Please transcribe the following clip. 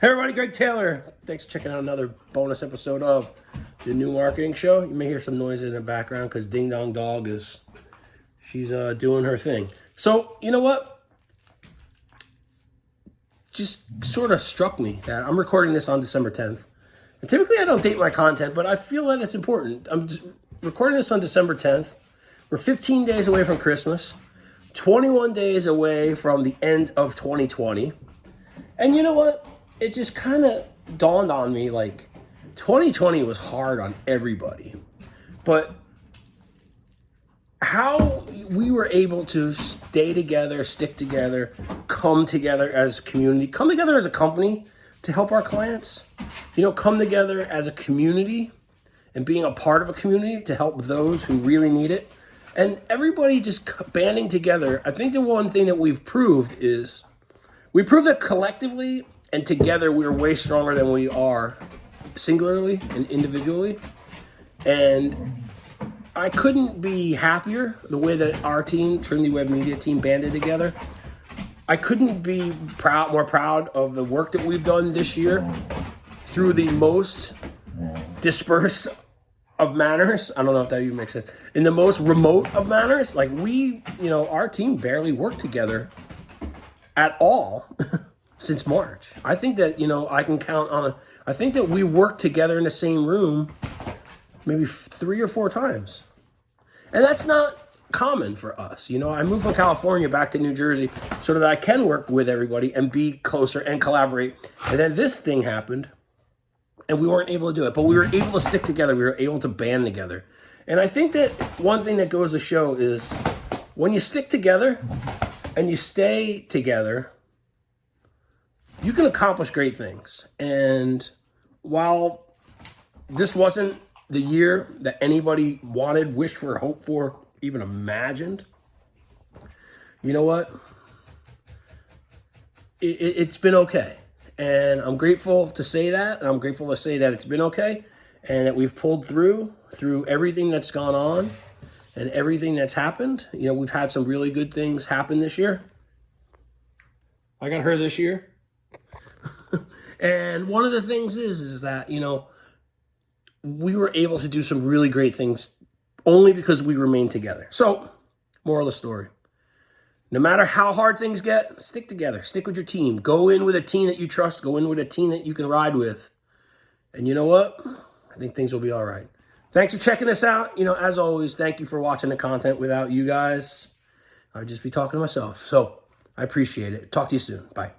Hey everybody, Greg Taylor. Thanks for checking out another bonus episode of the new marketing show. You may hear some noise in the background because Ding Dong Dog is she's uh, doing her thing. So you know what? Just sort of struck me that I'm recording this on December 10th. And typically I don't date my content, but I feel that it's important. I'm recording this on December 10th. We're 15 days away from Christmas, 21 days away from the end of 2020. And you know what? It just kind of dawned on me like 2020 was hard on everybody. But how we were able to stay together, stick together, come together as a community, come together as a company to help our clients, you know, come together as a community and being a part of a community to help those who really need it. And everybody just banding together. I think the one thing that we've proved is we proved that collectively and together we're way stronger than we are singularly and individually. And I couldn't be happier the way that our team, Trinity Web Media team, banded together. I couldn't be proud, more proud of the work that we've done this year through the most dispersed of manners. I don't know if that even makes sense. In the most remote of manners, like we, you know, our team barely worked together at all. since March. I think that, you know, I can count on a, I think that we worked together in the same room maybe three or four times. And that's not common for us. You know, I moved from California back to New Jersey so that I can work with everybody and be closer and collaborate. And then this thing happened and we weren't able to do it, but we were able to stick together. We were able to band together. And I think that one thing that goes to show is when you stick together and you stay together, you can accomplish great things. And while this wasn't the year that anybody wanted, wished for, hoped for, even imagined, you know what? It, it, it's been okay. And I'm grateful to say that. And I'm grateful to say that it's been okay and that we've pulled through, through everything that's gone on and everything that's happened. You know, we've had some really good things happen this year. I got her this year. And one of the things is, is that, you know, we were able to do some really great things only because we remained together. So, moral of the story. No matter how hard things get, stick together. Stick with your team. Go in with a team that you trust. Go in with a team that you can ride with. And you know what? I think things will be all right. Thanks for checking us out. You know, as always, thank you for watching the content. Without you guys, I'd just be talking to myself. So I appreciate it. Talk to you soon. Bye.